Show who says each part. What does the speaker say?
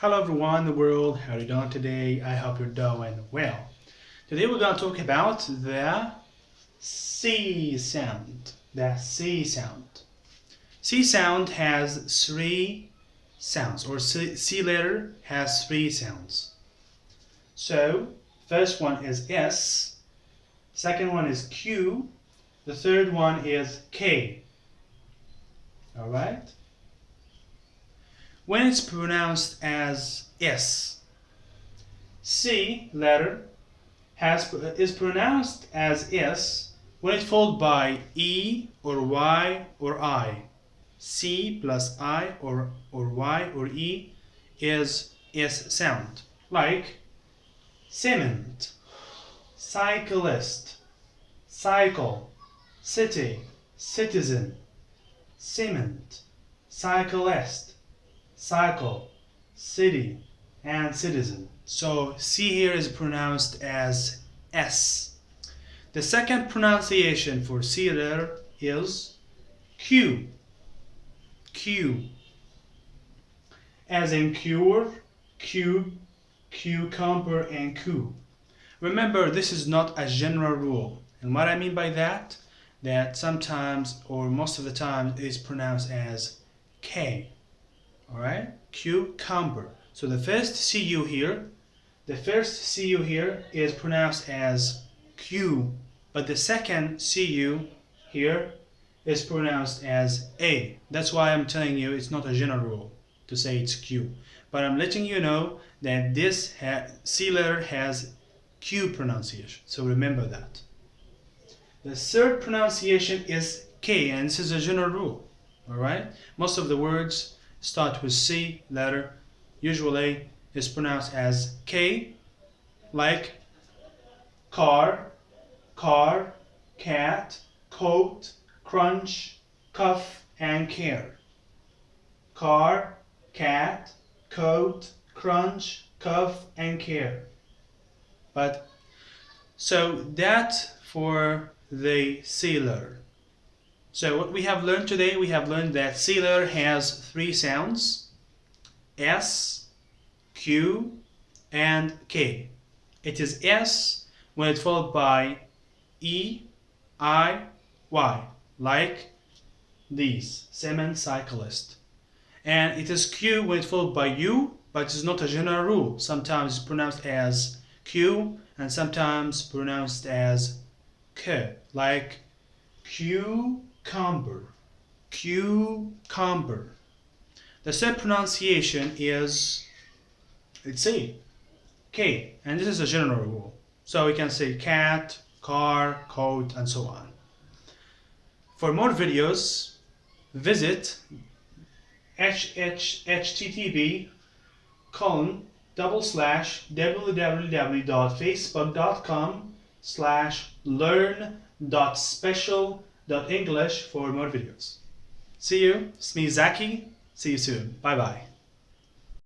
Speaker 1: Hello everyone the world, how are you doing today? I hope you're doing well. Today we're going to talk about the C sound. The C sound. C sound has three sounds, or C, C letter has three sounds. So, first one is S, second one is Q, the third one is K. Alright? When it's pronounced as S. C letter has, is pronounced as S when it's followed by E or Y or I. C plus I or, or Y or E is S sound. Like cement, cyclist, cycle, city, citizen, cement, cyclist, cycle, city, and citizen. So C here is pronounced as S. The second pronunciation for C letter is Q. Q. As in cure, cube, cucumber, and coup. Remember, this is not a general rule. And what I mean by that, that sometimes or most of the time is pronounced as K all right? Cucumber. So the first cu here the first cu here is pronounced as q but the second cu here is pronounced as a. That's why i'm telling you it's not a general rule to say it's q. But i'm letting you know that this c letter has q pronunciation so remember that. The third pronunciation is k and this is a general rule. All right? Most of the words start with C letter usually is pronounced as K like car, car, cat, coat, crunch, cuff, and care. Car, cat, coat, crunch, cuff, and care. But so that for the C letter. So what we have learned today, we have learned that letter has three sounds, S, Q, and K. It is S when it's followed by E, I, Y, like these, cement cyclist. And it is Q when it's followed by U, but it's not a general rule. Sometimes it's pronounced as Q and sometimes pronounced as K, like Q cucumber, cucumber. The third pronunciation is, let's see, K, and this is a general rule. So we can say cat, car, coat, and so on. For more videos, visit http colon double slash www.facebook.com slash learn dot special English for more videos. See you. Me, Zaki. See you soon. Bye bye.